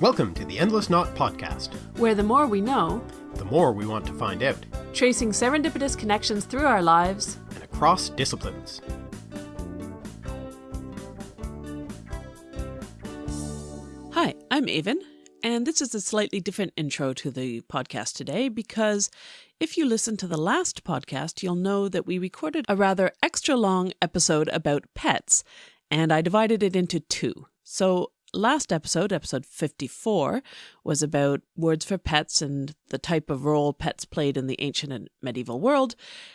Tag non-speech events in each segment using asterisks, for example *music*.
Welcome to the Endless Knot Podcast, where the more we know, the more we want to find out, tracing serendipitous connections through our lives and across disciplines. Hi, I'm Aven, and this is a slightly different intro to the podcast today because if you listen to the last podcast, you'll know that we recorded a rather extra long episode about pets, and I divided it into two. So last episode, episode 54, was about words for pets and the type of role pets played in the ancient and medieval world,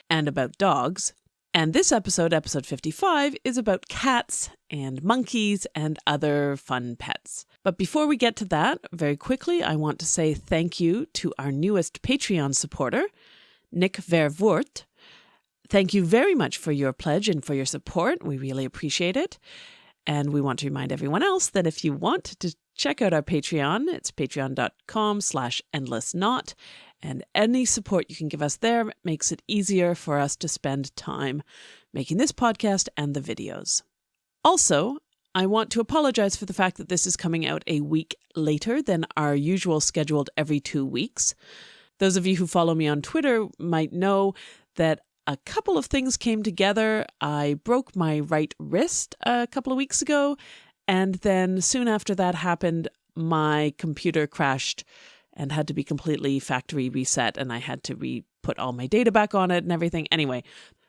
and about dogs. And this episode, episode 55, is about cats and monkeys and other fun pets. But before we get to that, very quickly, I want to say thank you to our newest Patreon supporter, Nick Vervoort. Thank you very much for your pledge and for your support. We really appreciate it. And we want to remind everyone else that if you want to check out our Patreon, it's patreon.com slash endlessknot. And any support you can give us there makes it easier for us to spend time making this podcast and the videos. Also, I want to apologize for the fact that this is coming out a week later than our usual scheduled every two weeks. Those of you who follow me on Twitter might know that a couple of things came together. I broke my right wrist a couple of weeks ago, and then soon after that happened, my computer crashed and had to be completely factory reset, and I had to re put all my data back on it and everything. Anyway,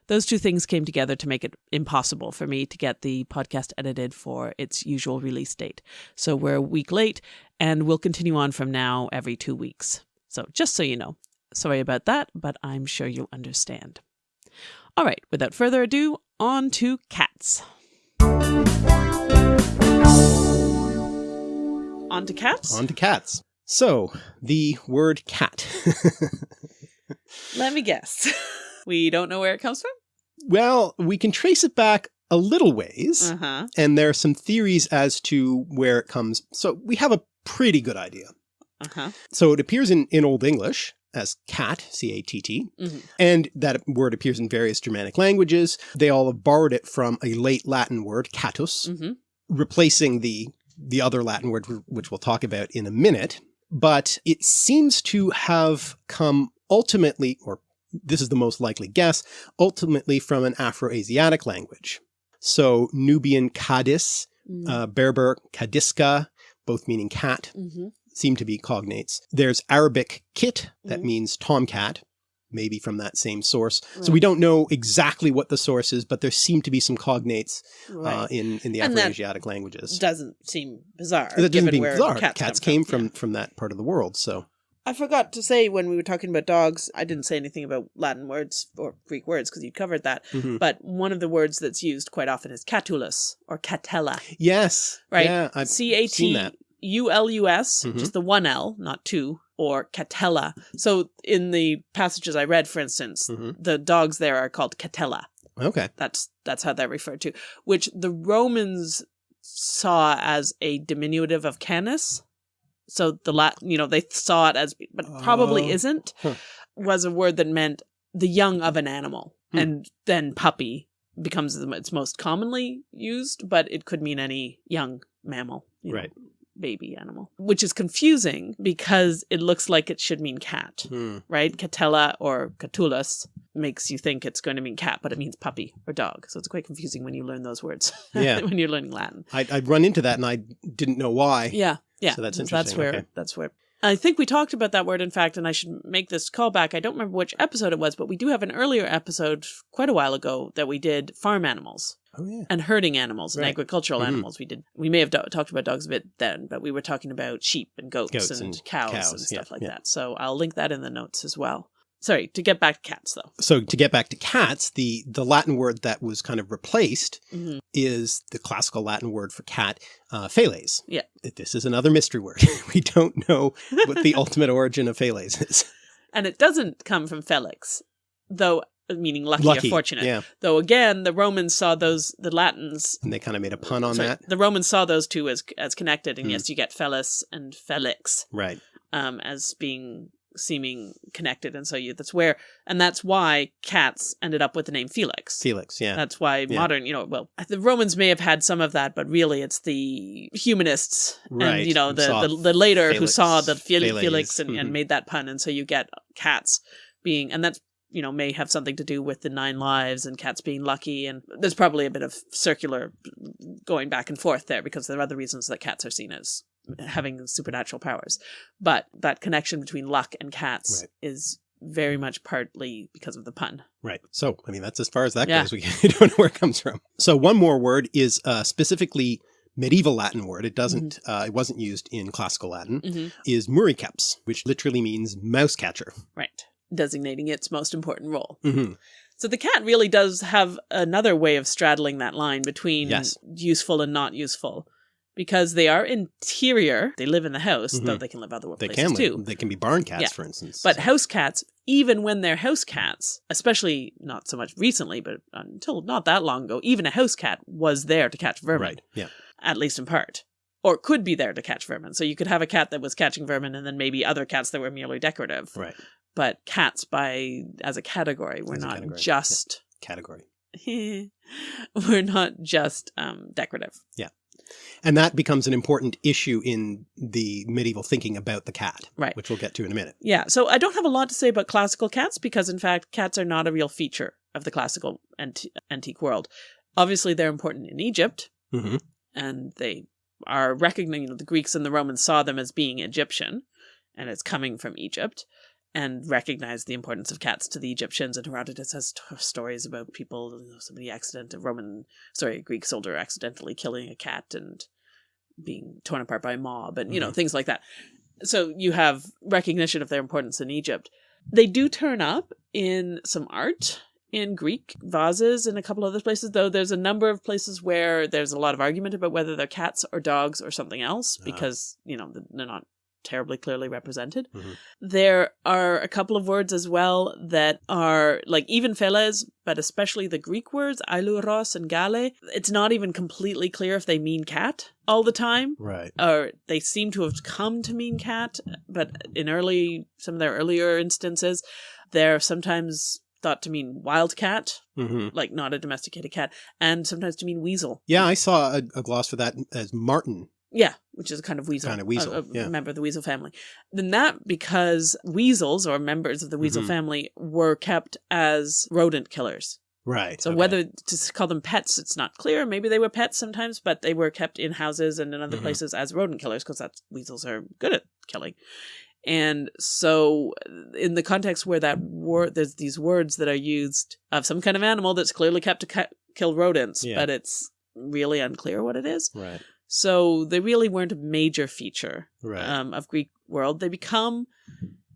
those two things came together to make it impossible for me to get the podcast edited for its usual release date. So we're a week late, and we'll continue on from now every two weeks. So just so you know, sorry about that, but I'm sure you'll understand. All right, without further ado, on to cats. On to cats? On to cats. So, the word cat. Let me guess. *laughs* we don't know where it comes from? Well, we can trace it back a little ways, uh -huh. and there are some theories as to where it comes. So we have a pretty good idea. Uh -huh. So it appears in, in Old English, as cat, C-A-T-T, Mm -hmm. and that word appears in various Germanic languages. They all have borrowed it from a late Latin word, catus, Mm -hmm. replacing the, the other Latin word, which we'll talk about in a minute. But it seems to have come ultimately, or this is the most likely guess, ultimately from an Afro-Asiatic language. So Nubian Kadis, Mm -hmm. uh, Berber Kadiska, both meaning cat, mm -hmm. Seem to be cognates. There's Arabic kit, that Mhm. means tomcat, maybe from that same source. So we don't know exactly what the source is, but there seem to be some cognates Right. uh, in, in the Afro-Asiatic languages. doesn't seem bizarre. That doesn't given mean bizarre. Cats, Cats, came from, Yeah. from that part of the world. So I forgot to say when we were talking about dogs, I didn't say anything about Latin words or Greek words because you covered that. mhm. But one of the words that's used quite often is catulus or catella, yes, right? Yeah, I've C A seen T that. U L U S, Mhm. just the one L, not two, or catella. So in the passages I read, for instance, Mhm. the dogs there are called catella. Okay. That's that's how they're referred to, which the Romans saw as a diminutive of canis. So the lat, you know, they saw it as, but probably Oh. isn't, Huh. was a word that meant the young of an animal, Hmm. and then puppy becomes the, it's most commonly used, but it could mean any young mammal, you know, Right. Baby animal, which is confusing because it looks like it should mean cat Hmm. right? Catella or catulus makes you think it's going to mean cat, but it means puppy or dog. So it's quite confusing when you learn those words. *laughs* Yeah. when you're learning Latin. I, I'd run into that and I didn't know why. Yeah. Yeah. So that's interesting. That's where, okay. that's where. I think we talked about that word, in fact, and I should make this callback. I don't remember which episode it was, but we do have an earlier episode quite a while ago that we did farm animals Oh yeah. and herding animals and Right. agricultural Mhm. animals. We did. We may have talked about dogs a bit then, but we were talking about sheep and goats, Goats and, and cows, cows, and yeah, stuff like yeah. that. So I'll link that in the notes as well. Sorry, to get back to cats though. So to get back to cats, the, the Latin word that was kind of replaced Mhm. is the classical Latin word for cat, uh. Yeah. This is another mystery word. *laughs* we don't know what the *laughs* ultimate origin of feles is. And it doesn't come from Felix, though meaning lucky, Lucky. or fortunate. Yeah. Though again, the Romans saw those the Latins And they kind of made a pun on sorry, that. The Romans saw those two as as connected, and Hmm. yes, you get Felis and Felix Right. um, as being seeming connected. And so you, that's where, and that's why cats ended up with the name Felix. Felix, yeah. That's why Yeah. modern, you know, well, the Romans may have had some of that, but really it's the humanists Right, and, you know, the, the, the later who saw the Fel- Felix and, and mhm. made that pun. And so you get cats being, and that's, you know, may have something to do with the nine lives and cats being lucky. And there's probably a bit of circular going back and forth there because there are other reasons that cats are seen as having supernatural powers. But that connection between luck and cats Right. is very much partly because of the pun. Right. So, I mean, that's as far as that Yeah. goes. We *laughs* don't know where it comes from. So one more word is uh, specifically medieval Latin word. It doesn't, uh, it wasn't used in classical Latin, hmm is muriceps, which literally means mouse catcher. Right. Designating its most important role. hmm So the cat really does have another way of straddling that line between Yes. useful and not useful. Because they are interior, they live in the house, though Mhm. they can live other They places can live. too. They can be barn cats, Yeah. for instance. But So- house cats, even when they're house cats, especially not so much recently, but until not that long ago, even a house cat was there to catch vermin, right. Yeah. at least in part. Or could be there to catch vermin. So you could have a cat that was catching vermin and then maybe other cats that were merely decorative. Right. But cats by as a category were As not category, yeah. just Category. *laughs* we're not just um, decorative. Yeah. And that becomes an important issue in the medieval thinking about the cat, Right. which we'll get to in a minute. Yeah. So I don't have a lot to say about classical cats because, in fact, cats are not a real feature of the classical anti- antique world. Obviously, they're important in Egypt, hmm and they are recognizing You know, the Greeks and the Romans saw them as being Egyptian, and it's coming from Egypt, and recognized the importance of cats to the Egyptians. And Herodotus has t- stories about people, you know, somebody accident, a Roman, sorry, a Greek soldier accidentally killing a cat and being torn apart by a mob, and you know Mhm. things like that. So you have recognition of their importance in Egypt. They do turn up in some art in Greek vases and a couple other places, though there's a number of places where there's a lot of argument about whether they're cats or dogs or something else Ah. because, you know, they're not terribly clearly represented. Mhm. There are a couple of words as well that are like even Feles, but especially the Greek words, ailuros and gale. It's not even completely clear if they mean cat all the time Right. or they seem to have come to mean cat, but in early some of their earlier instances, they're sometimes thought to mean wildcat, hmm like not a domesticated cat, and sometimes to mean weasel. Yeah, I saw a, a gloss for that as marten. Yeah, which is a kind of weasel, Kind of weasel, a, a yeah. member of the weasel family. Then that because weasels or members of the weasel Mhm. family were kept as rodent killers. Right. So okay. whether to call them pets, it's not clear. Maybe they were pets sometimes, but they were kept in houses and in other Mhm. places as rodent killers because that's weasels are good at killing. And so, in the context where that word, there's these words that are used of some kind of animal that's clearly kept to ki- kill rodents, Yeah. but it's really unclear what it is. Right. So they really weren't a major feature Right. um, of Greek world. They become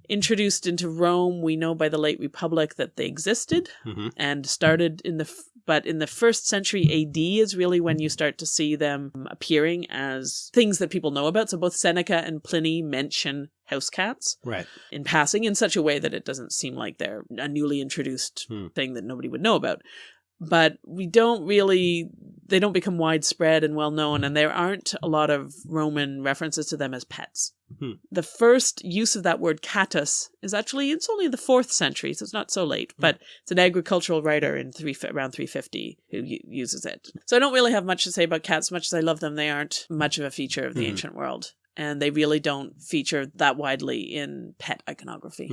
introduced into Rome. We know by the late Republic that they existed hmm and started in the f- but in the first century AD is really when you start to see them appearing as things that people know about. So both Seneca and Pliny mention house cats Right. in passing in such a way that it doesn't seem like they're a newly introduced Hmm. thing that nobody would know about. But we don't really, they don't become widespread and well known, and there aren't a lot of Roman references to them as pets. Hmm. The first use of that word catus is actually, it's only the fourth century, so it's not so late, Hmm. but it's an agricultural writer in three, around 350 who uses it. So I don't really have much to say about cats. Much as I love them, they aren't much of a feature of the Mhm. ancient world. And they really don't feature that widely in pet iconography.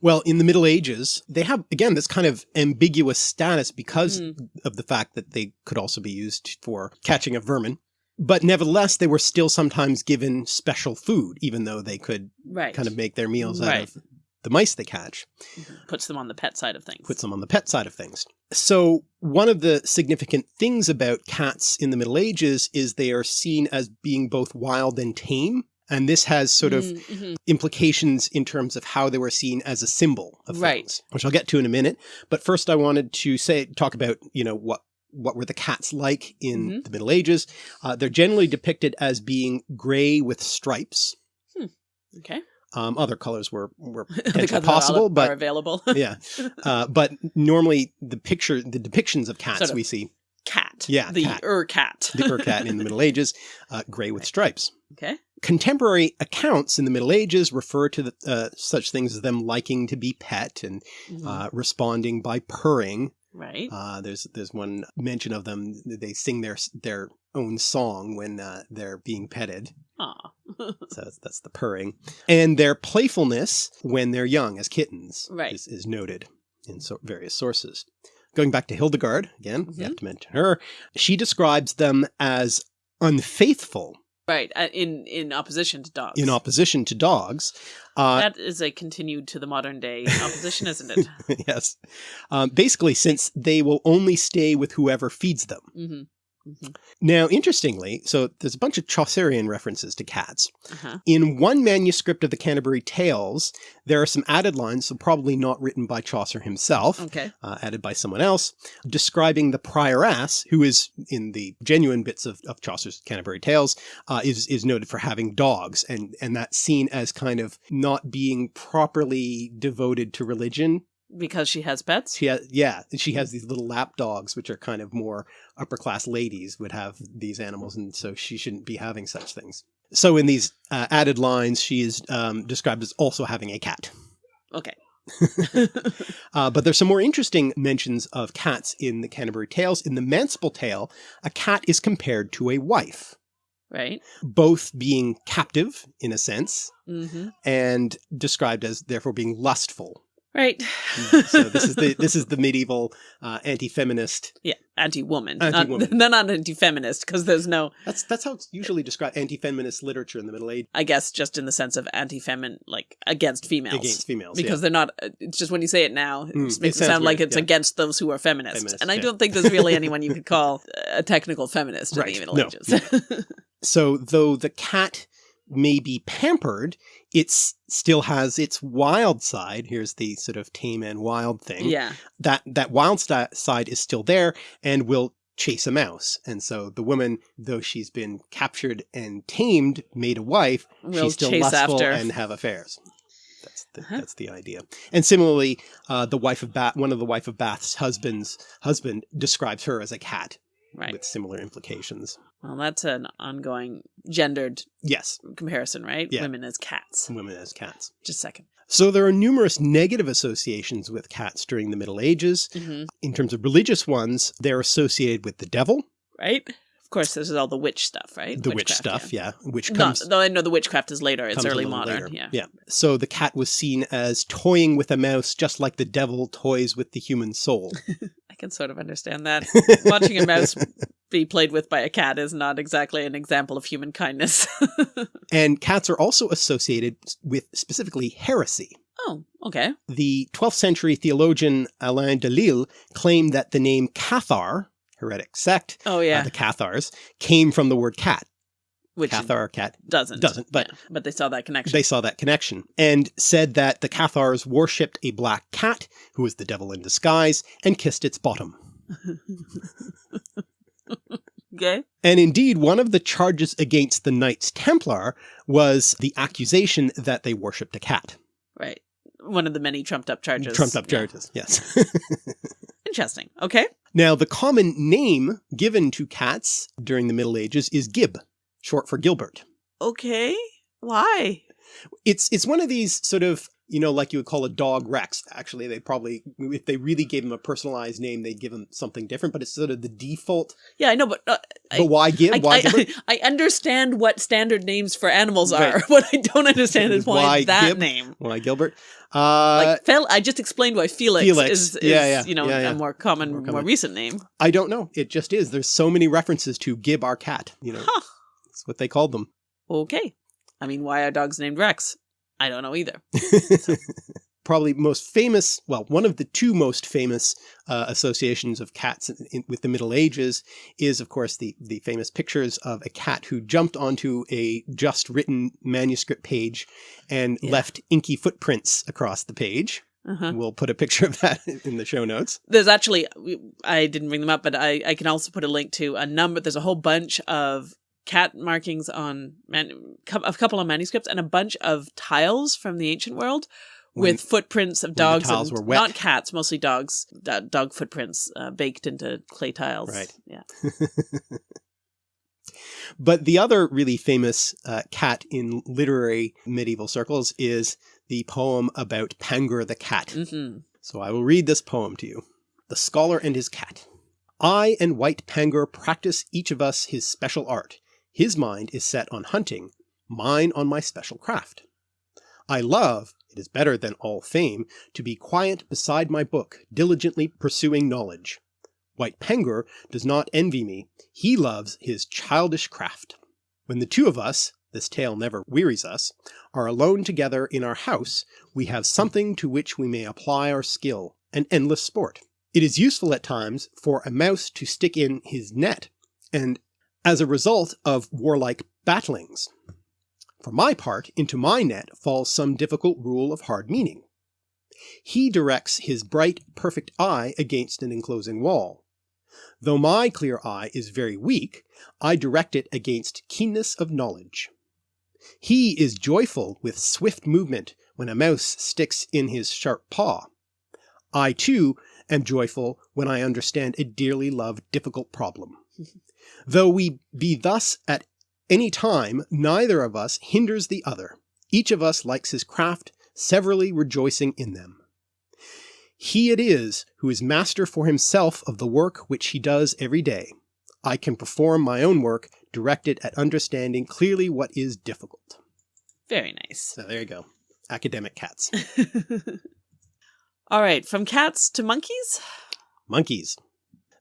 Well, in the Middle Ages, they have, again, this kind of ambiguous status because Mm. of the fact that they could also be used for catching of vermin. But nevertheless, they were still sometimes given special food, even though they could Right. kind of make their meals out Right. of the mice they catch, puts them on the pet side of things. puts them on the pet side of things. So one of the significant things about cats in the Middle Ages is they are seen as being both wild and tame. And this has sort of Mm, mhm. implications in terms of how they were seen as a symbol of Right. things, which I'll get to in a minute. But first I wanted to say, talk about, you know, what, what were the cats like in Mhm. the Middle Ages? Uh, they're generally depicted as being gray with stripes. Okay. Um, other colors were, were *laughs* potentially possible, are, but available. *laughs* yeah. Uh, but normally the picture, the depictions of cats Sort of we see, cat. Yeah, The cat. ur cat. the Ur cat in the *laughs* Middle Ages, uh, gray with stripes. okay. Contemporary accounts in the Middle Ages refer to the, uh, such things as them liking to be pet and Mhm. uh, responding by purring. right. Uh, there's there's one mention of them. They sing their their own song when uh, they're being petted. Aw. *laughs* So that's, that's the purring. And their playfulness when they're young as kittens Right. is, is noted in so various sources. Going back to Hildegard, again, we Mm-hmm. have to mention her. She describes them as unfaithful right. uh, In in opposition to dogs. in opposition to dogs. Uh, that is a continued to the modern day opposition, isn't it? *laughs* yes. Um, basically, since they will only stay with whoever feeds them. hmm hmm Now, interestingly, so there's a bunch of Chaucerian references to cats. Uh-huh. In one manuscript of the Canterbury Tales, there are some added lines, so probably not written by Chaucer himself, Okay. uh, added by someone else, describing the prioress, who is in the genuine bits of, of Chaucer's Canterbury Tales, uh, is is noted for having dogs, and and that's seen as kind of not being properly devoted to religion. Because she has pets. She has, yeah, she has these little lap dogs, which are kind of more upper class ladies would have these animals, and so she shouldn't be having such things. So in these uh, added lines, she is um, described as also having a cat. Okay. *laughs* Uh, but there's some more interesting mentions of cats in the Canterbury Tales. In the Manciple's Tale, a cat is compared to a wife, right. both being captive in a sense hmm and described as therefore being lustful. Right. so this is the *laughs* this is the medieval uh, anti-feminist. yeah, anti-woman. Anti-woman. *laughs* Not, not anti-feminist because there's no, That's that's how it's usually described. Anti-feminist literature in the Middle Ages. I guess, just in the sense of anti-femin, like against females. against females. because yeah. they're not. uh, It's just when you say it now, it Mm, just it makes it, sounds sound like it's yeah. against those who are feminists. Feminists, and I yeah. don't think there's really anyone you could *laughs* call a technical feminist in the Middle no, Ages. So though the cat may be pampered, it still has its wild side. Here's the sort of tame and wild thing. yeah. That that wild side is still there and will chase a mouse. And so the woman, though she's been captured and tamed, made a wife, Will she's still chase lustful after. and have affairs. That's the, Uh-huh. that's the idea. And similarly, uh, the wife of Bath, one of the wife of Bath's husband's husband describes her as a cat Right. with similar implications. Well, that's an ongoing gendered Yes, comparison, right? Yeah. Women as cats. women as cats. Just a second. So there are numerous negative associations with cats during the Middle Ages. hmm In terms of religious ones, they're associated with the devil, Right? Of course, this is all the witch stuff, right? the witch stuff, yeah, which Not, comes though I know the witchcraft is later. It's early modern. later. Yeah. Yeah. So the cat was seen as toying with a mouse just like the devil toys with the human soul. *laughs* I can sort of understand that. *laughs* Watching a mouse be played with by a cat is not exactly an example of human kindness. *laughs* and cats are also associated with specifically heresy. oh, okay. The 12th century theologian Alain de Lille claimed that the name Cathar, heretic sect, Oh, uh, yeah. the Cathars, came from the word cat. Which Cathar, cat. doesn't. doesn't, but- Yeah, but they saw that connection. They saw that connection and said that the Cathars worshipped a black cat who was the devil in disguise and kissed its bottom. *laughs* okay. And indeed, one of the charges against the Knights Templar was the accusation that they worshipped a cat. Right. One of the many trumped up charges. Trumped up Yeah. charges, yes. *laughs* Interesting. Okay. now, the common name given to cats during the Middle Ages is Gib, short for Gilbert. Okay. Why? It's it's one of these sort of you know like you would call a dog Rex. Actually, they probably if they really gave him a personalized name, they'd give him something different. But it's sort of the default. Yeah, I know, but uh, I, But why Gib? I, why I, Gilbert? *laughs* I understand what standard names for animals are. *laughs* Right. What I don't understand is *laughs* why, Why that Gib? name. Why Gilbert? Uh, Like Fel, I just explained why Felix, Felix. is, is Yeah, yeah. you know Yeah, yeah. a more common, More more, recent name. I don't know. It just is. There's so many references to Gib our cat. You know, Huh. What they called them. Okay. I mean, why are dogs named Rex? I don't know either. *laughs* Probably most famous, well, one of the two most famous uh, associations of cats in, in, with the Middle Ages is, of course, the, the famous pictures of a cat who jumped onto a just written manuscript page and Yeah. left inky footprints across the page. Uh-huh. We'll put a picture of that *laughs* in the show notes. There's actually, I didn't bring them up, but I, I can also put a link to a number. There's a whole bunch of cat markings on man, a couple of manuscripts and a bunch of tiles from the ancient world When- with footprints of dogs tiles and were wet. not cats, mostly dogs, dog footprints uh, baked into clay tiles. Right. Yeah. *laughs* But the other really famous uh, cat in literary medieval circles is the poem about Pangur the cat. Mm -hmm. So I will read this poem to you. The Scholar and his Cat. I and White Pangur practice each of us his special art. His mind is set on hunting, mine on my special craft. I love, it is better than all fame, to be quiet beside my book, diligently pursuing knowledge. White Pangur does not envy me, he loves his childish craft. When the two of us, this tale never wearies us, are alone together in our house, we have something to which we may apply our skill, an endless sport. It is useful at times for a mouse to stick in his net, and as a result of warlike battlings. For my part, into my net falls some difficult rule of hard meaning. He directs his bright perfect eye against an enclosing wall. Though my clear eye is very weak, I direct it against keenness of knowledge. He is joyful with swift movement when a mouse sticks in his sharp paw. I too am joyful when I understand a dearly loved difficult problem. *laughs* Though we be thus at any time, neither of us hinders the other. Each of us likes his craft, severally rejoicing in them. He it is who is master for himself of the work which he does every day. I can perform my own work, directed at understanding clearly what is difficult. Very nice. So there you go. Academic cats. *laughs* All right, from cats to monkeys? Monkeys.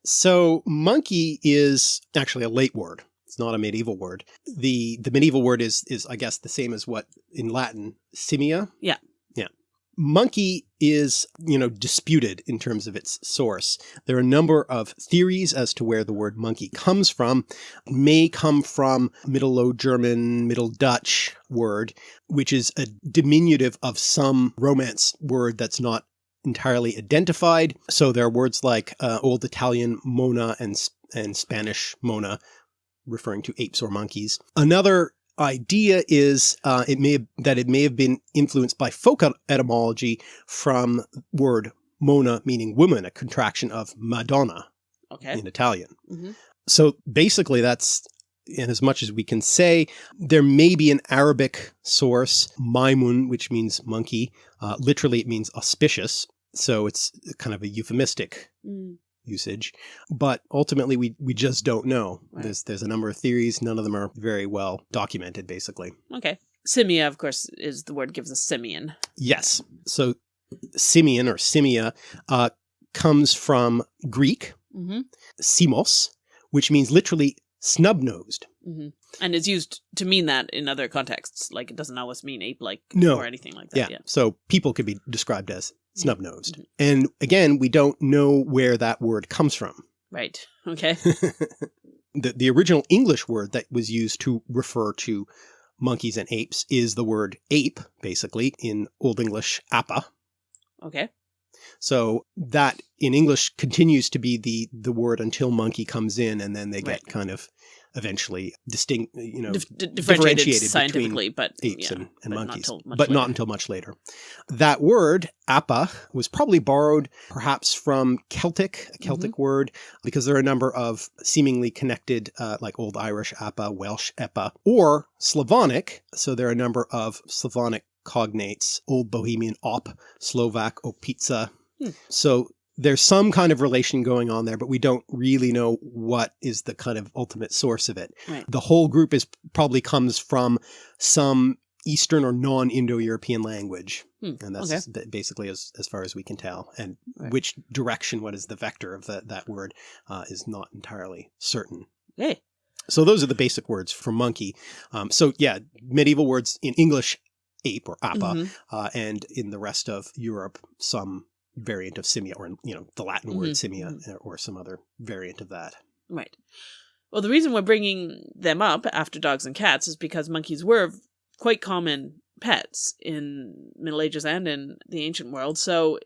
So monkey is actually a late word. It's not a medieval word. The the medieval word is is I guess the same as what in Latin simia. Yeah. Yeah. Monkey is, you know, disputed in terms of its source. There are a number of theories as to where the word monkey comes from. It may come from Middle Low German, Middle Dutch word, which is a diminutive of some Romance word that's not entirely identified. So there are words like uh, Old Italian mona and, and Spanish mona referring to apes or monkeys. Another idea is uh, it may have, that it may have been influenced by folk etymology from word mona meaning woman, a contraction of Madonna okay. in Italian. Mm -hmm. So basically that's in as much as we can say, there may be an Arabic source, Maimun, which means monkey. Uh, literally it means auspicious. So it's kind of a euphemistic mm. usage, but ultimately we, we just don't know. Right. There's, there's a number of theories. None of them are very well documented, basically. Okay. Simia, of course, is the word gives us simian. Yes. So simian or simia uh, comes from Greek, mm -hmm. simos, which means literally snub-nosed. Mm -hmm. And it's used to mean that in other contexts. Like it doesn't always mean ape-like no. or anything like that. Yeah. yeah. So people could be described as snub-nosed. Mm -hmm. And again, we don't know where that word comes from. Right. Okay. *laughs* the, the original English word that was used to refer to monkeys and apes is the word ape, basically, in Old English appa. Okay. So that in English continues to be the the word until monkey comes in and then they get Right. kind of eventually distinct, you know, Dif differentiated, differentiated scientifically, but apes yeah, and, and but not monkeys, much but not until much later. That word, appa, was probably borrowed perhaps from Celtic, a Celtic Mm-hmm. word, because there are a number of seemingly connected, uh, like Old Irish appa, Welsh epa, or Slavonic. So there are a number of Slavonic cognates, Old Bohemian op, Slovak opitza. Hmm. So there's some kind of relation going on there, but we don't really know what is the kind of ultimate source of it. Right. The whole group is probably comes from some Eastern or non-Indo-European language. Hmm, And that's okay. basically as, as far as we can tell. And Right. which direction, what is the vector of that, that word, uh, is not entirely certain. Hey. So those are the basic words for monkey. Um, so yeah, medieval words in English, ape or appa, Mhm. uh, and in the rest of Europe, some variant of simia or, you know, the Latin word Mhm, simia uh, or some other variant of that. Right. Well, the reason we're bringing them up after dogs and cats is because monkeys were quite common pets in Middle Ages and in the ancient world. So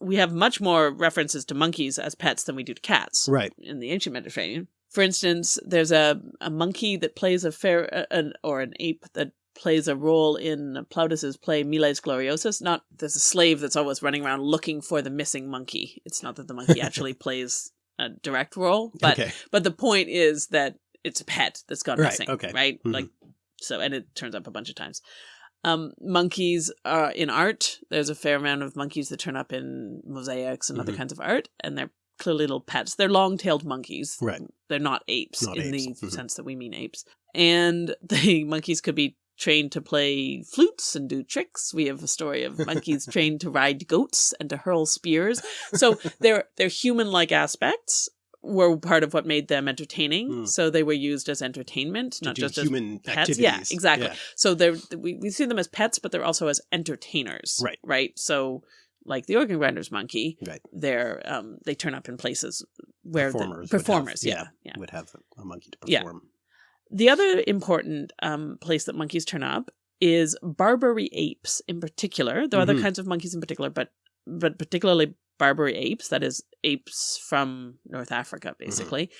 we have much more references to monkeys as pets than we do to cats Right. in the ancient Mediterranean. For instance, there's a, a monkey that plays a fair, an, or an ape that plays a role in Plautus's play Miles Gloriosus. Not there's a slave that's always running around looking for the missing monkey. It's not that the monkey *laughs* actually plays a direct role, but okay. but the point is that it's a pet that's gone Right, missing. okay. Right. Mhm. Like so, and it turns up a bunch of times. Um, monkeys are in art. There's a fair amount of monkeys that turn up in mosaics and other Mhm. kinds of art, and they're clearly little pets. They're long-tailed monkeys. Right. They're not apes Not in apes. the Mhm. sense that we mean apes. And *laughs* the monkeys could be trained to play flutes and do tricks. We have a story of monkeys *laughs* trained to ride goats and to hurl spears. So their their human-like aspects were part of what made them entertaining. Hmm. So they were used as entertainment, To not just as human pets. activities. Yeah, exactly. Yeah. so they're we, we see them as pets, but they're also as entertainers. Right. Right. So like the organ grinder's monkey, Right. they're um they turn up in places where Performers the would have- yeah. yeah. Would have a monkey to perform. The other important um place that monkeys turn up is Barbary apes in particular. There are Mhm. other kinds of monkeys in particular, but but particularly Barbary apes, that is apes from North Africa, Mm-hmm. basically.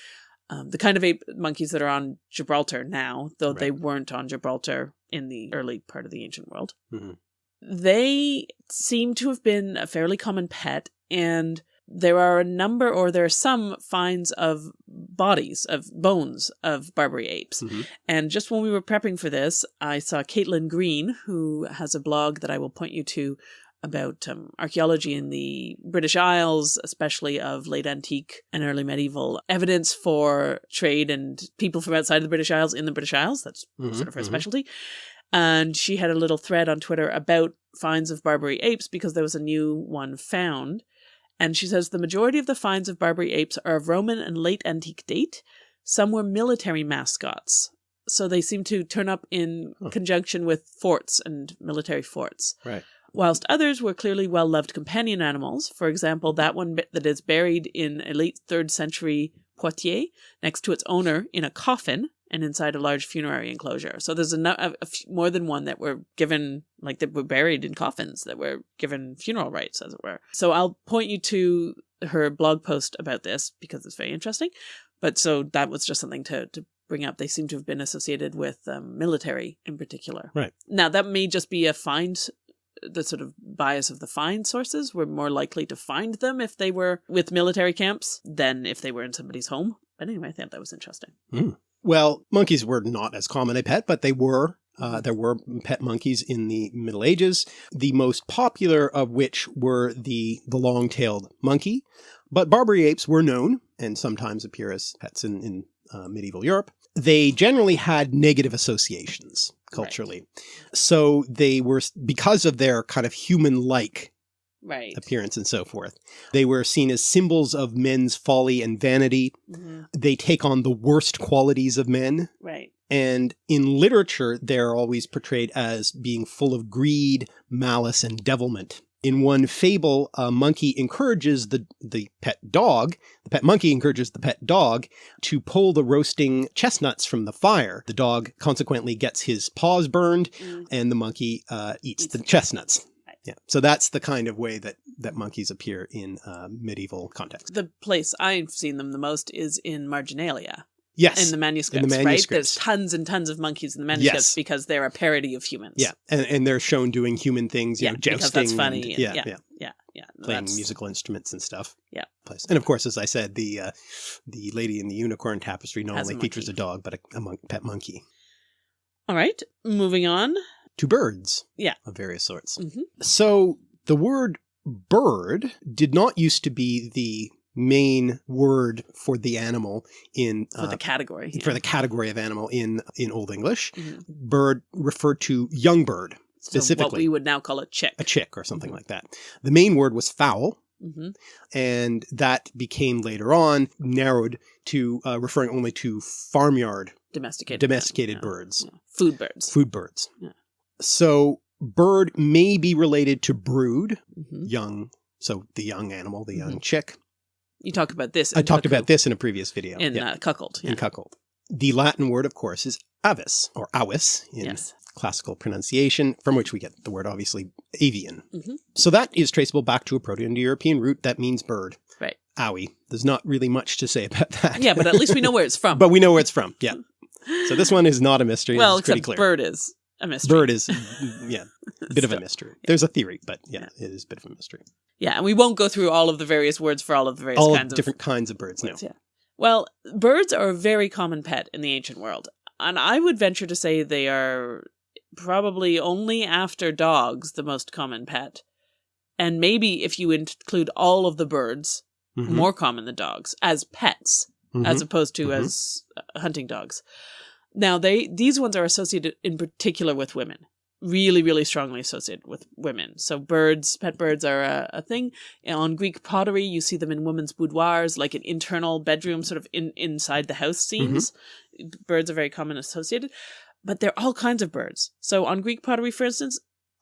Um, the kind of ape monkeys that are on Gibraltar now, though they weren't on Gibraltar in the early part of the ancient world. Mhm. They seem to have been a fairly common pet, and there are a number, or there are some finds of bodies, of bones of Barbary apes. Mhm. And just when we were prepping for this, I saw Caitlin Green, who has a blog that I will point you to about um, archaeology in the British Isles, especially of late antique and early medieval evidence for trade and people from outside of the British Isles in the British Isles. That's Mhm, sort of her mhm. specialty. And she had a little thread on Twitter about finds of Barbary apes because there was a new one found. And she says the majority of the finds of Barbary apes are of Roman and late antique date. Some were military mascots. So they seem to turn up in Huh. conjunction with forts and military forts. Right. Whilst others were clearly well loved companion animals. For example, that one bit that is buried in a late third century Poitiers next to its owner in a coffin and inside a large funerary enclosure. So there's a, no- a, a f- more than one that were given, like that were buried in coffins that were given funeral rites, as it were. So I'll point you to her blog post about this because it's very interesting. But so that was just something to, to bring up. They seem to have been associated with um, military in particular. Right. Now that may just be a find the sort of bias of the find sources. We're more likely to find them if they were with military camps than if they were in somebody's home. But anyway, I thought that was interesting. Well, monkeys were not as common a pet, but they were. Uh, there were pet monkeys in the Middle Ages, the most popular of which were the, the long-tailed monkey. But Barbary apes were known and sometimes appear as pets in, in uh, medieval Europe. They generally had negative associations culturally. So they were, because of their kind of human-like Right. appearance and so forth, they were seen as symbols of men's folly and vanity. Mhm. They take on the worst qualities of men. Right. And in literature, they're always portrayed as being full of greed, malice, and devilment. In one fable, a monkey encourages the, the pet dog, the pet monkey encourages the pet dog to pull the roasting chestnuts from the fire. The dog consequently gets his paws burned Mm. and the monkey uh, eats Eats the chestnuts. Right. Yeah. So that's the kind of way that, that monkeys appear in uh, medieval context. The place I've seen them the most is in Marginalia Yes. in the manuscripts, right? There's manuscripts. tons and tons of monkeys in the manuscripts Yes. because they're a parody of humans. yeah. And, and they're shown doing human things, you Yeah, know, because that's funny. and- and- yeah, yeah, yeah. yeah, yeah. playing That's- musical instruments and stuff. Yeah. Place. And of course, as I said, the uh, the lady in the unicorn tapestry not Has a only features a dog, but a, a mon- pet monkey. All right, moving on. To birds. Yeah. Of various sorts. Mhm. So the word bird did not used to be the main word for the animal in For uh, the category. for the category of animal in in Old English. Mhm. Bird referred to young bird, So what specifically. we would now call a chick. a chick or something Mhm. like that. The main word was fowl, hmm and that became later on narrowed to uh, referring only to farmyard Domesticated. domesticated yeah, birds, yeah. Food birds. food birds. Yeah. So bird may be related to brood, Mhm. young, so the young animal, the young Mm-hmm. chick. You talk about this. I talked about this in a previous video. in yeah, uh, Cuckold. Yeah. in cuckold. The Latin word, of course, is avis or avis in yes. classical pronunciation, from which we get the word obviously avian. Mhm. So that is traceable back to a Proto-Indo-European root that means bird. Right. Owie. There's not really much to say *laughs* about that. Yeah, but at least we know where it's *laughs* from. but we know where it's from. Yeah. So this one is not a mystery. well, it's pretty except clear. bird is a mystery. Bird is, yeah, a *laughs* bit of a mystery. There's a theory, but yeah, Yeah. it is a bit of a mystery. Yeah, and we won't go through all of the various words for all of the various All kinds different kinds of birds. of No. Yeah. Well, birds are a very common pet in the ancient world. And I would venture to say they are probably only after dogs the most common pet. And maybe if you include all of the birds, Mhm. more common than dogs, as pets, Mhm. as opposed to Mhm. as uh, hunting dogs. Now they these ones are associated in particular with women. Really, really strongly associated with women. So birds, pet birds are a, a thing. On Greek pottery, you see them in women's boudoirs, like an internal bedroom, sort of in inside the house scenes. Birds are very common associated, but they're all kinds of birds. So on Greek pottery, for instance,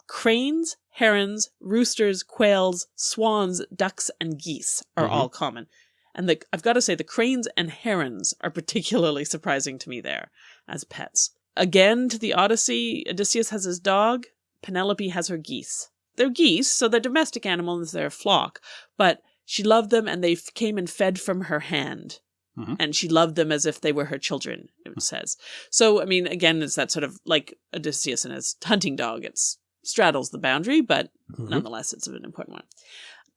cranes, herons, roosters, quails, swans, ducks, and geese are Mhm. all common. And the, I've got to say, the cranes and herons are particularly surprising to me there as pets. Again, to the Odyssey, Odysseus has his dog, Penelope has her geese. They're geese, so they're domestic animals, they're a flock, but she loved them and they came and fed from her hand. Mhm. And she loved them as if they were her children, it says. So, I mean, again, it's that sort of like Odysseus and his hunting dog. It straddles the boundary, but Mhm. nonetheless, it's an important one.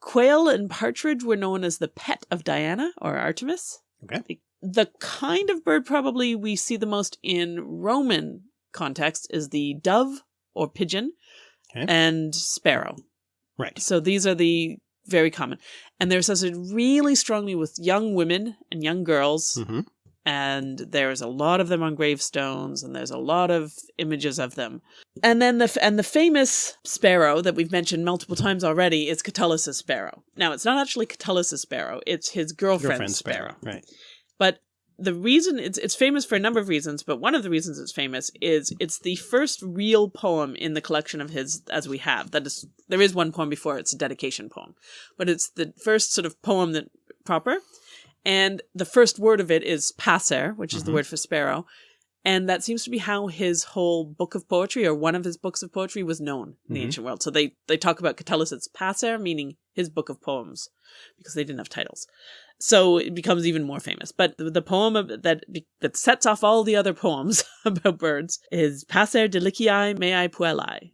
Quail and partridge were known as the pet of Diana or Artemis. Okay. The, the kind of bird probably we see the most in Roman context is the dove or pigeon Okay. and sparrow. Right. So these are the very common. And they're associated really strongly with young women and young girls. hmm And there's a lot of them on gravestones, and there's a lot of images of them. And then the f- and the famous sparrow that we've mentioned multiple times already is Catullus' sparrow. Now it's not actually Catullus' sparrow; it's his girlfriend's, Girlfriend sparrow. sparrow. Right. But the reason it's it's famous for a number of reasons, but one of the reasons it's famous is it's the first real poem in the collection of his as we have. That is there is one poem before it's a dedication poem. But it's the first sort of poem that proper. And the first word of it is passer, which is the Mhm. word for sparrow. And that seems to be how his whole book of poetry or one of his books of poetry was known in the Mhm. ancient world. So they, they talk about Catullus as passer, meaning his book of poems, because they didn't have titles. So it becomes even more famous. But the, the poem that that sets off all the other *laughs* poems *laughs* about birds is Passer deliciae meae puellae.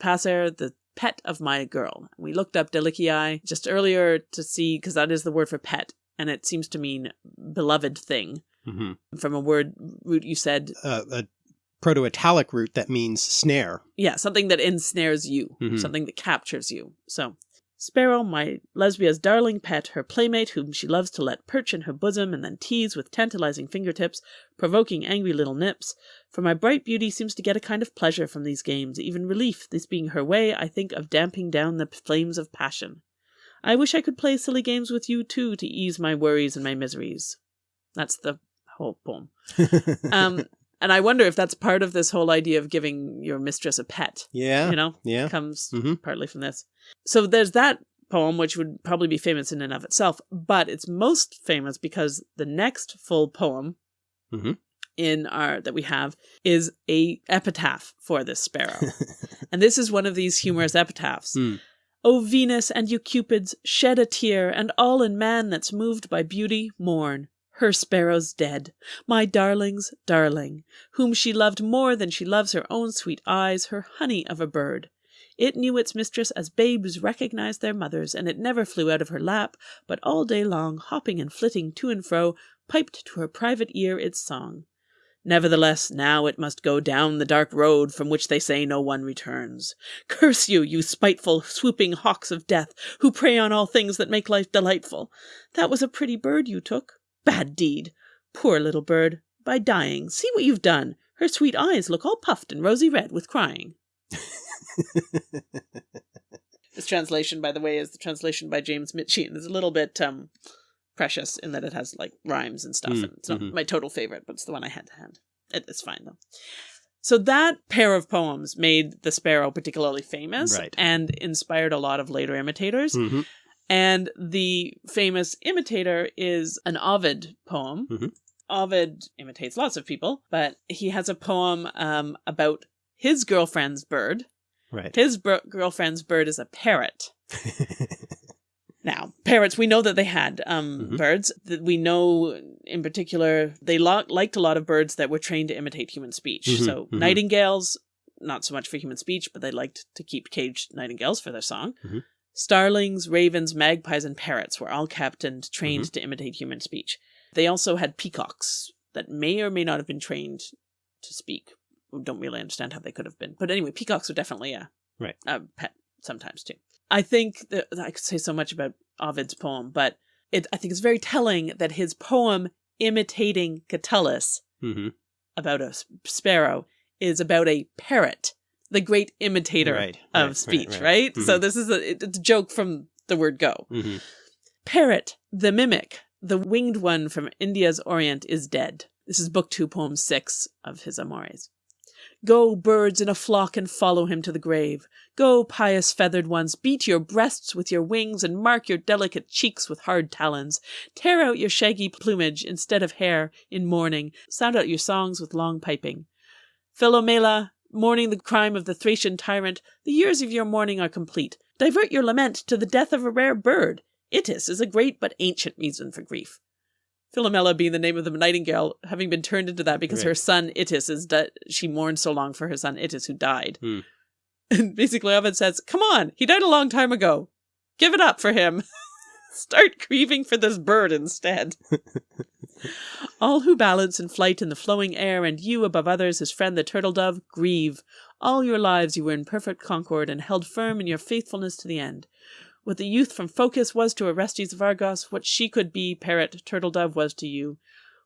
Passer, the pet of my girl. We looked up deliciae just earlier to see, because that is the word for pet, and it seems to mean beloved thing. hmm From a word root you said, Uh, a proto-Italic root that means snare. yeah, something that ensnares you, Mhm. something that captures you. So, Sparrow, my Lesbia's darling pet, her playmate whom she loves to let perch in her bosom and then tease with tantalizing fingertips, provoking angry little nips. For my bright beauty seems to get a kind of pleasure from these games, even relief, this being her way, I think, of damping down the flames of passion. I wish I could play silly games with you too to ease my worries and my miseries. That's the whole poem. *laughs* Um, and I wonder if that's part of this whole idea of giving your mistress a pet. yeah. You know, Yeah. comes Mhm. partly from this. So there's that poem, which would probably be famous in and of itself, but it's most famous because the next full poem Mhm. in our that we have is a epitaph for this sparrow, *laughs* and this is one of these humorous epitaphs. Hmm. O Venus and you Cupids, shed a tear, and all in man that's moved by beauty mourn. Her sparrow's dead, my darling's darling, whom she loved more than she loves her own sweet eyes, her honey of a bird. It knew its mistress as babes recognize their mothers, and it never flew out of her lap, but all day long, hopping and flitting to and fro, piped to her private ear its song. Nevertheless, now it must go down the dark road from which they say no one returns. Curse you, you spiteful, swooping hawks of death, who prey on all things that make life delightful. That was a pretty bird you took. Bad deed. Poor little bird. By dying, see what you've done. Her sweet eyes look all puffed and rosy red with crying. *laughs* this translation, by the way, is the translation by James Michie, and it's a little bit um precious in that it has like rhymes and stuff. Mm, and it's not mhm. my total favorite, but it's the one I had to hand. It, it's fine though. So that pair of poems made the sparrow particularly famous Right. and inspired a lot of later imitators. Mhm. And the famous imitator is an Ovid poem. Mhm. Ovid imitates lots of people, but he has a poem um, about his girlfriend's bird. Right. His girlfriend's bird is a parrot. *laughs* Now, parrots, we know that they had um, Mhm. birds. That we know, in particular, they liked a lot of birds that were trained to imitate human speech. Mhm, So, mhm. nightingales, not so much for human speech, but they liked to keep caged nightingales for their song. Mhm. Starlings, ravens, magpies, and parrots were all kept and trained Mm-hmm. to imitate human speech. They also had peacocks that may or may not have been trained to speak. We don't really understand how they could have been. But anyway, peacocks are definitely a, Right. a pet sometimes too. I think that I could say so much about Ovid's poem, but it, I think it's very telling that his poem imitating Catullus hmm about a sparrow is about a parrot, the great imitator Right, of right, speech, right, right? right. So this is a, it's a joke from the word go. hmm Parrot, the mimic, the winged one from India's Orient is dead. This is book two, poem six of his Amores. Go, birds in a flock, and follow him to the grave. Go, pious feathered ones, beat your breasts with your wings and mark your delicate cheeks with hard talons. Tear out your shaggy plumage instead of hair in mourning. Sound out your songs with long piping. Philomela, mourning the crime of the Thracian tyrant, the years of your mourning are complete. Divert your lament to the death of a rare bird. Itys is a great but ancient reason for grief. Philomela being the name of the nightingale, having been turned into that because Right. her son Itys is di- she mourned so long for her son Itys who died. Hmm. And basically Ovid says, "Come on, he died a long time ago. Give it up for him. *laughs* Start grieving for this bird instead." *laughs* All who balance in flight in the flowing air, and you above others, his friend the turtle dove, grieve. All your lives you were in perfect concord and held firm in your faithfulness to the end. What the youth from Phocis was to Orestes of Argos, what she could be, parrot, turtle dove, was to you.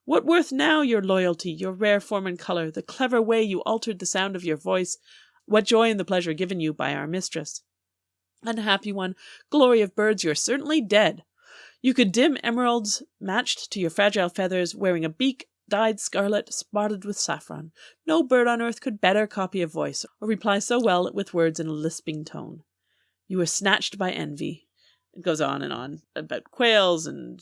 What worth now your loyalty, your rare form and colour, the clever way you altered the sound of your voice? What joy in the pleasure given you by our mistress? Unhappy one, glory of birds, you're certainly dead. You could dim emeralds matched to your fragile feathers, wearing a beak dyed scarlet, spotted with saffron. No bird on earth could better copy a voice, or reply so well with words in a lisping tone. You were snatched by envy. It goes on and on about quails and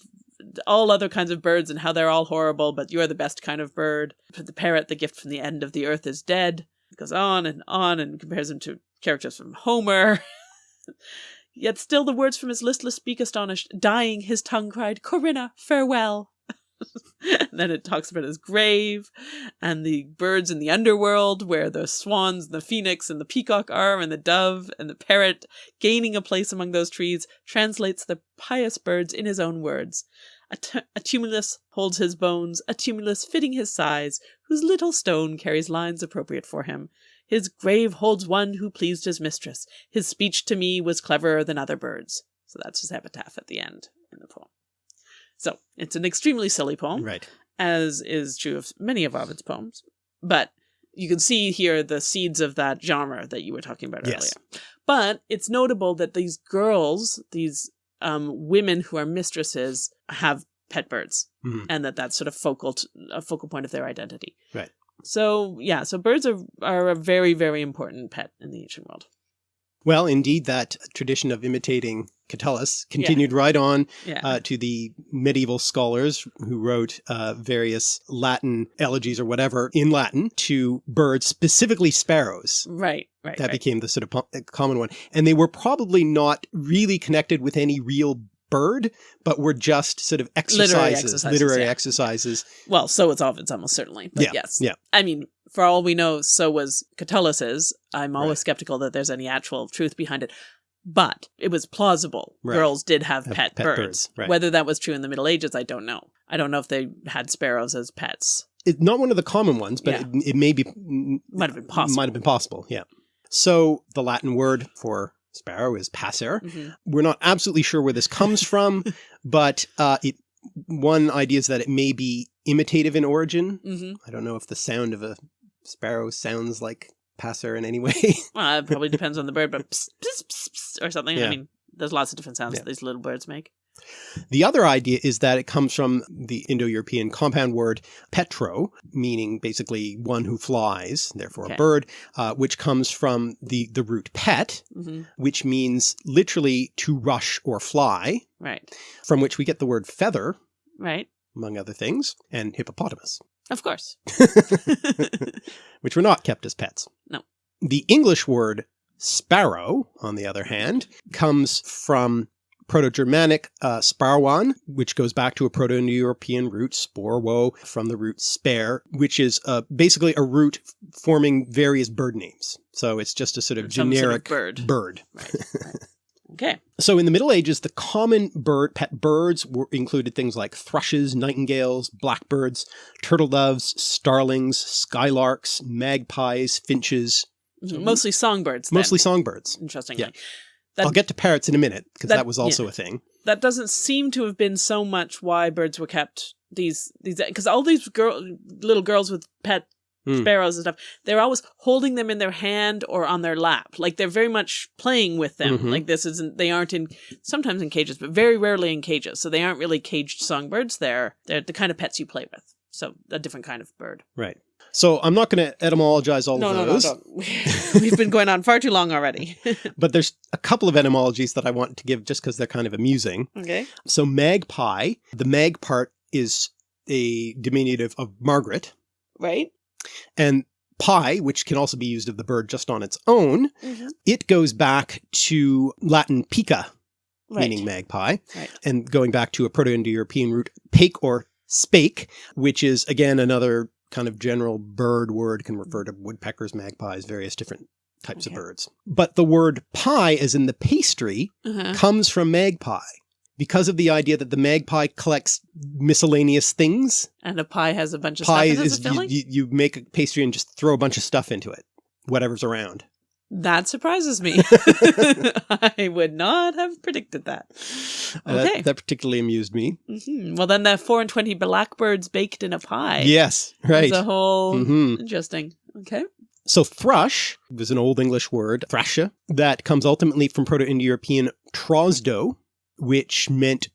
all other kinds of birds and how they're all horrible, but you're the best kind of bird. For the parrot, the gift from the end of the earth is dead. It goes on and on and compares him to characters from Homer. *laughs* Yet still the words from his listless beak astonished. Dying, his tongue cried, Corinna, farewell. and *laughs* then it talks about his grave and the birds in the underworld where the swans and the phoenix and the peacock are and the dove and the parrot gaining a place among those trees translates the pious birds in his own words. A, a tumulus holds his bones, a tumulus fitting his size, whose little stone carries lines appropriate for him. His grave holds one who pleased his mistress. His speech to me was cleverer than other birds. So that's his epitaph at the end in the poem. So it's an extremely silly poem, Right. as is true of many of Ovid's poems. But you can see here the seeds of that genre that you were talking about Yes. earlier. But it's notable that these girls, these um, women who are mistresses, have pet birds, Mhm. and that that's sort of focal t- a focal point of their identity. Right. So yeah, so birds are are a very very important pet in the ancient world. Well, indeed, that tradition of imitating Catullus continued right on Yeah. uh, to the medieval scholars who wrote uh, various Latin elegies or whatever in Latin to birds, specifically sparrows. right. Right. That right. became the sort of common one. And they were probably not really connected with any real bird, but were just sort of exercises, exercises, literary yeah. exercises. well, so it's Ovid's almost certainly. But Yeah, yes. yeah. I mean, for all we know, so was Catullus's. I'm always skeptical that there's any actual truth behind it. But it was plausible. Right. Girls did have Have pet, pet birds. birds, right. Whether that was true in the Middle Ages, I don't know. I don't know if they had sparrows as pets. It's not one of the common ones, but Yeah. it, it may be Might have been possible. Might have been possible. Yeah. So the Latin word for sparrow is passer. Mhm. We're not absolutely sure where this comes from, *laughs* but uh, it one idea is that it may be imitative in origin. Mhm. I don't know if the sound of a sparrow sounds like passer in any *laughs* way. Well, it probably depends on the bird, but psst, psst, psst, or something. I mean, there's lots of different sounds Yeah. that these little birds make. The other idea is that it comes from the Indo-European compound word petro, meaning basically one who flies, therefore Okay. a bird, uh, which comes from the, the root pet, hmm which means literally to rush or fly, Right. from which we get the word feather, Right. among other things, and hippopotamus, Of course. *laughs* *laughs* which were not kept as pets. No. The English word sparrow, on the other hand, comes from Proto-Germanic uh, sparwan, which goes back to a Proto-Indo-European root, sporwo, from the root spare, which is uh, basically a root forming various bird names. So it's just a sort of Some sort of generic bird. bird. Right. right. *laughs* Okay. So in the Middle Ages, the common bird pet birds were included things like thrushes, nightingales, blackbirds, turtle doves, starlings, skylarks, magpies, finches, Mhm. Mostly songbirds. then, mostly songbirds. Interestingly. Yeah. That, I'll get to parrots in a minute because that- that, was also a thing. that doesn't seem to have been so much why birds were kept these these because all these girl little girls with pet Hmm. sparrows and stuff they're always holding them in their hand or on their lap like they're very much playing with them Mhm. like this isn't they aren't in sometimes in cages but very rarely in cages so they aren't really caged songbirds they're they're the kind of pets you play with so a different kind of bird Right. So I'm not going to etymologize all no of no no those, *laughs* we've been going on far too long already. *laughs* But there's a couple of etymologies that I want to give just because they're kind of amusing. okay. So magpie, the mag part is a diminutive of Margaret, right. And pie, which can also be used of the bird just on its own, Mhm. it goes back to Latin pica, right. meaning magpie, Right. and going back to a Proto-Indo-European root pake or spake, which is again another kind of general bird word, can refer to woodpeckers, magpies, various different types Okay. of birds. But the word pie, as in the pastry, uh-huh. comes from magpie because of the idea that the magpie collects miscellaneous things. and a pie has a bunch of Pie stuff as is a filling you, you make a pastry and just throw a bunch of stuff into it, whatever's around. That surprises me. *laughs* *laughs* I would not have predicted that. Uh, that- Okay. that, particularly amused me. hmm Well, then the four and twenty blackbirds baked in a pie. Yes, right. Is a whole hmm interesting. Okay. So thrush was an Old English word, thrasha, that comes ultimately from Proto-Indo-European trosdo, which meant,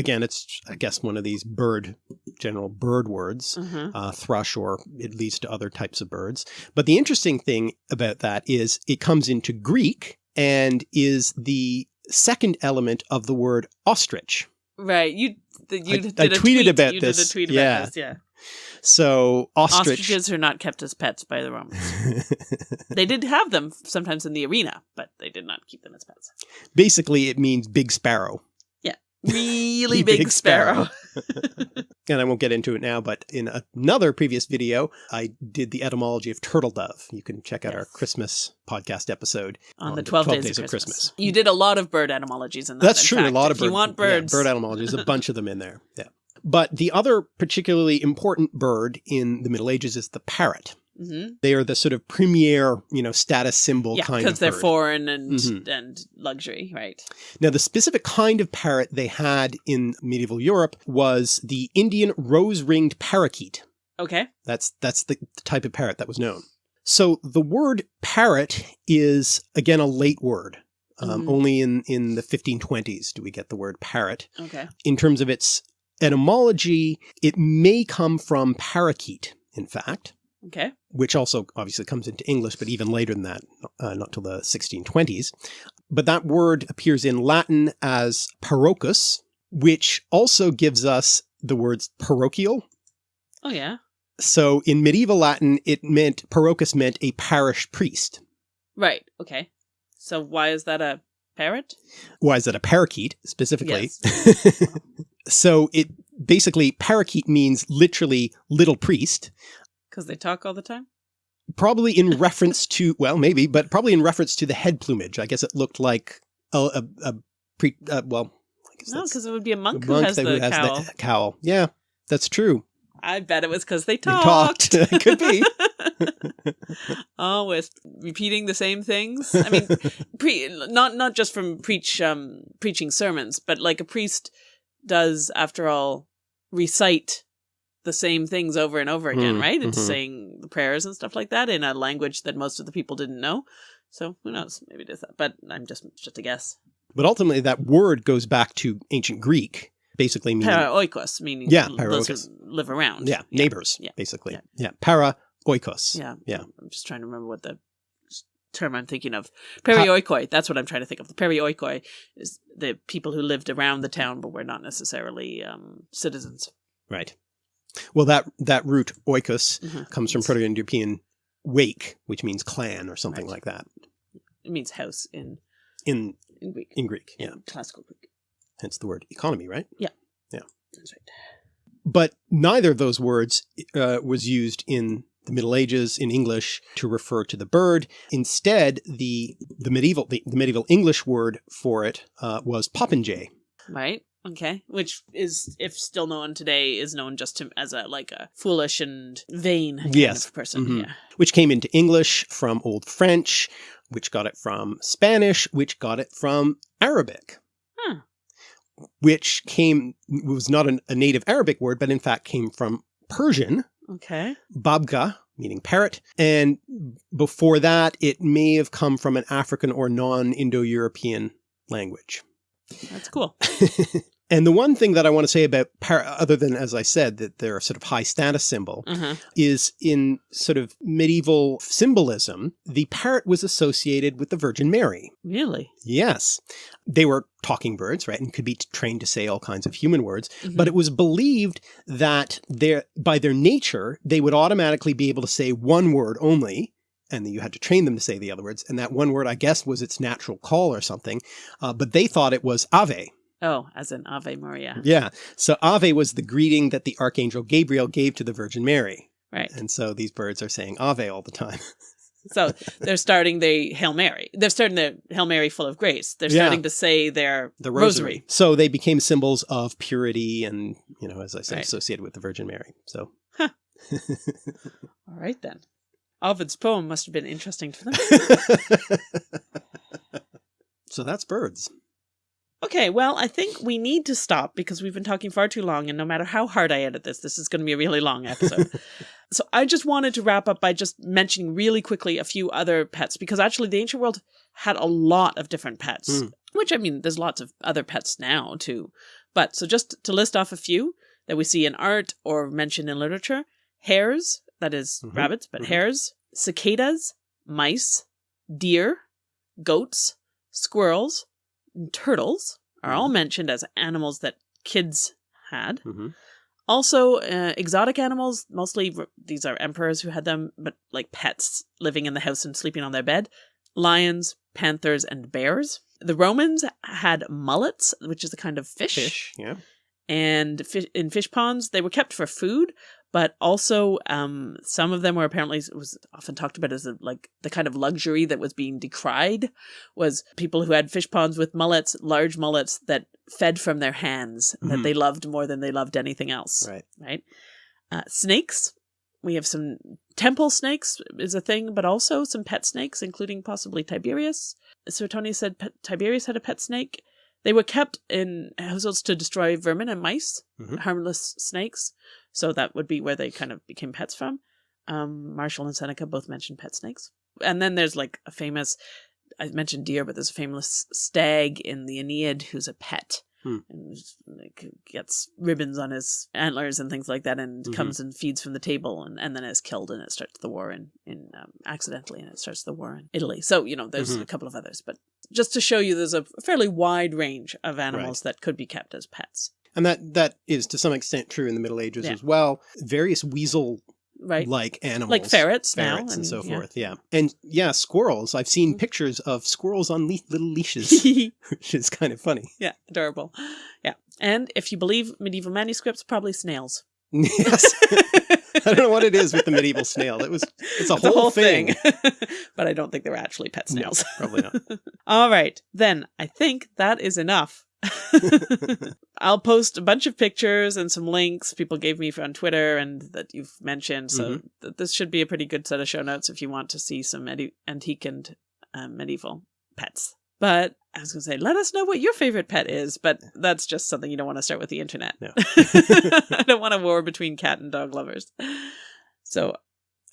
again, it's, I guess, one of these bird, general bird words. Uh-huh. uh, thrush or it leads to other types of birds. But the interesting thing about that is it comes into Greek and is the second element of the word ostrich. Right. You. The, you I- did I tweeted tweet. about you this. Tweet Yeah. about this. Yeah. So ostrich. Ostriches are not kept as pets by the Romans. *laughs* they did have them sometimes in the arena, but they did not keep them as pets. Basically, it means big sparrow. Really *laughs* big, Big sparrow. *laughs* And I won't get into it now, but in another previous video, I did the etymology of turtle dove. You can check out our Christmas podcast episode on the 12, days, of, Christmas. Christmas. You did a lot of bird etymologies in that. That's in true. fact. a lot of bird. you want yeah, birds. bird etymologies, a bunch of them in there. Yeah. *laughs* But the other particularly important bird in the Middle Ages is the parrot. Hmm They are the sort of premier, you know, status symbol Yeah, kind of because they're bird. foreign and Mhm. and luxury, right? Now, the specific kind of parrot they had in medieval Europe was the Indian rose-ringed parakeet. Okay. That's that's the, type of parrot that was known. So the word parrot is again a late word. Um, Mhm. Only in in the 1520s do we get the word parrot. Okay. in terms of its etymology, it may come from parakeet, in fact, Okay. which also obviously comes into English, but even later than that, uh, not till the 1620s. But that word appears in Latin as parochus, which also gives us the words parochial. Oh yeah. So in medieval Latin, it meant, parochus meant a parish priest. Right. Okay. So why is that a parrot? Why is that a parakeet specifically? Yes. *laughs* so it basically, parakeet means literally little priest. Because they talk all the time. probably in reference to *laughs* well maybe but probably in reference to the head plumage i guess it looked like a, a, a pre uh, well I guess No, because it would be a a monk, who has that the cowl. the cowl yeah that's true I bet it was because they They talked. talked. *laughs* Could be. *laughs* Always repeating the same things. I mean, pre- not not just from preach um, preaching sermons, but like a priest does, after all, recite the same things over and over again, Mm, right? It's mhm. saying the prayers and stuff like that in a language that most of the people didn't know. So who knows? Maybe it is that, but I'm just just a guess. but ultimately that word goes back to ancient greek basically meaning Para oikos, meaning Yeah, para those oikos. who live around. yeah neighbors Yeah. basically Yeah. yeah para oikos Yeah. Yeah. I'm just trying to remember what the term I'm thinking of. Perioikoi. That's what I'm trying to think of. The perioikoi is the people who lived around the town but were not necessarily um, citizens. right well that that root oikos Mhm. comes from proto-indo-european wake which means clan or something Right. like that It means house in, in in Greek. in greek yeah In classical Greek. hence the word economy right Yeah, yeah, That's right. but neither of those words uh, was used in the Middle Ages in English to refer to the bird. Instead, the the medieval the, the medieval English word for it uh, was popinjay. Right. Okay. Which is, if still known today, is known just to, as a like a foolish and vain kind Yes. of person. Mhm. Yeah. which came into English from Old French, which got it from Spanish, which got it from Arabic. Huh. Which came, was not an, a native Arabic word, but in fact came from Persian, Okay. babga, meaning parrot. And before that, it may have come from an African or non-Indo-European language. That's cool. *laughs* And the one thing that I want to say about other than, as I said, that they're a sort of high status symbol, Uh-huh. is in sort of medieval symbolism, the parrot was associated with the Virgin Mary. Really? Yes. They were talking birds, right, and could be trained to say all kinds of human words, Mhm. but it was believed that their, by their nature, they would automatically be able to say one word only, and then you had to train them to say the other words, and that one word, I guess, was its natural call or something, uh, but they thought it was Ave. Oh, as in Ave Maria. Yeah. So Ave was the greeting that the Archangel Gabriel gave to the Virgin Mary. Right. And so these birds are saying Ave all the time. *laughs* So they're starting the Hail Mary. They're starting the Hail Mary full of grace. They're Yeah. starting to say their The rosary. So they became symbols of purity and, you know, as I said, Right. associated with the Virgin Mary. So *laughs* All right then. Ovid's poem must have been interesting to them. *laughs* so that's birds. Okay, well, I think we need to stop because we've been talking far too long, and no matter how hard I edit this, this is going to be a really long episode. *laughs* so I just wanted to wrap up by just mentioning really quickly a few other pets because actually the ancient world had a lot of different pets, Mm. which I mean, there's lots of other pets now too. But so just to list off a few that we see in art or mentioned in literature hares, that is Mhm, rabbits, but mhm. hares, cicadas, mice, deer, goats, squirrels, and turtles are all mentioned as animals that kids had. hmm Also, uh, exotic animals, mostly these are emperors who had them, but like pets living in the house and sleeping on their bed. Lions, panthers, and bears. The Romans had mullets, which is a kind of fish. Fish. Yeah. And in fish ponds, they were kept for food, but also um, some of them were apparently it was often talked about as a, like the kind of luxury that was being decried was people who had fish ponds with mullets, large mullets that fed from their hands that Mhm. they loved more than they loved anything else Right. right? Uh, snakes. We have some temple snakes is a thing, but also some pet snakes, including possibly Tiberius. Suetonius said Tiberius had a pet snake. They were kept in households to destroy vermin and mice, Mhm. harmless snakes. So that would be where they kind of became pets from. Um, Martial and Seneca both mentioned pet snakes. And then there's like a famous, I mentioned deer, but there's a famous stag in the Aeneid who's a pet. Hmm. And like, gets ribbons on his antlers and things like that, and Mhm. comes and feeds from the table, and, and then is killed, and it starts the war in in um, accidentally, and it starts the war in Italy. So you know, there's Mhm. a couple of others, but just to show you, there's a fairly wide range of animals that could be kept as pets, And that, that is to some extent true in the Middle Ages Yeah. as well. Various weasel right? like animals. like ferrets, now ferrets and, so yeah. forth. Yeah. And yeah, squirrels. I've seen Mhm. pictures of squirrels on le- little leashes, *laughs* *laughs* which is kind of funny. yeah, adorable. Yeah, and if you believe medieval manuscripts, probably snails. yes. *laughs* I don't know what it is with the medieval snail. It was, it's a whole, thing. but I don't think they were actually pet No, snails. probably not. All right, then I think that is enough. *laughs* I'll post a bunch of pictures and some links people gave me on Twitter and that you've mentioned. So Mm-hmm. th- this should be a pretty good set of show notes if you want to see some antique and um, medieval pets. But I was going to say, let us know what your favorite pet is, but that's just something you don't want to start with the internet. No. *laughs* I don't want a war between cat and dog lovers. So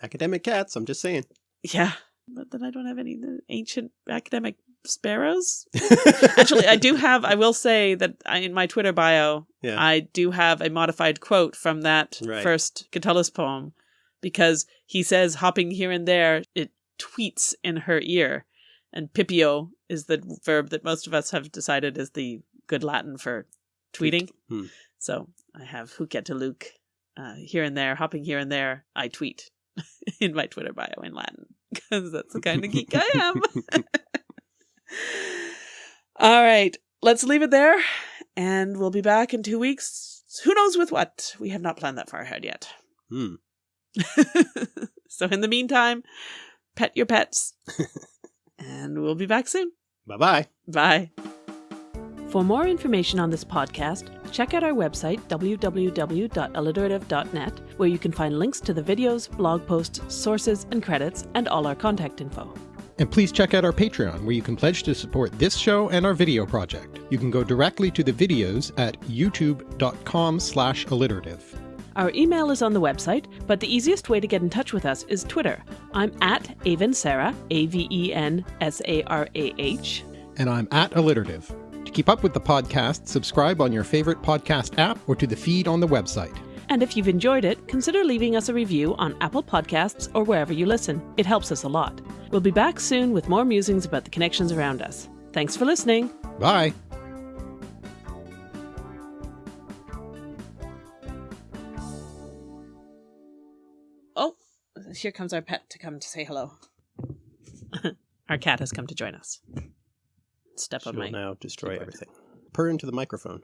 Academic cats. I'm just saying. yeah, but then I don't have any ancient academic sparrows. *laughs* Actually, I do have. I will say that I, in my Twitter bio, Yeah. I do have a modified quote from that Right. first Catullus poem, because he says, "Hopping here and there, it tweets in her ear," and "pipio" is the verb that most of us have decided is the good Latin for tweeting. Hmm. So I have "huc et illuc," uh, here and there, hopping here and there. I tweet *laughs* in my Twitter bio in Latin *laughs* because that's the kind of geek I am. All right, let's leave it there, and we'll be back in two weeks. Who knows with what? We have not planned that far ahead yet. Hmm. *laughs* So in the meantime, pet your pets. *laughs* and we'll be back soon. Bye-bye. Bye. For more information on this podcast, check out our website, www.alliterative.net, where you can find links to the videos, blog posts, sources, and credits, and all our contact info. And please check out our Patreon, where you can pledge to support this show and our video project. You can go directly to the videos at youtube.com slash alliterative. Our email is on the website, but the easiest way to get in touch with us is Twitter. I'm at Aven Sarah, A-V-E-N-S-A-R-A-H. And I'm at alliterative. To keep up with the podcast, subscribe on your favorite podcast app or to the feed on the website. And if you've enjoyed it, consider leaving us a review on Apple Podcasts or wherever you listen. It helps us a lot. We'll be back soon with more musings about the connections around us. Thanks for listening. Bye. Oh, here comes our pet to come to say hello. *laughs* our cat has come to join us. Step on She'll my now destroy keyboard. everything. Purr into the microphone.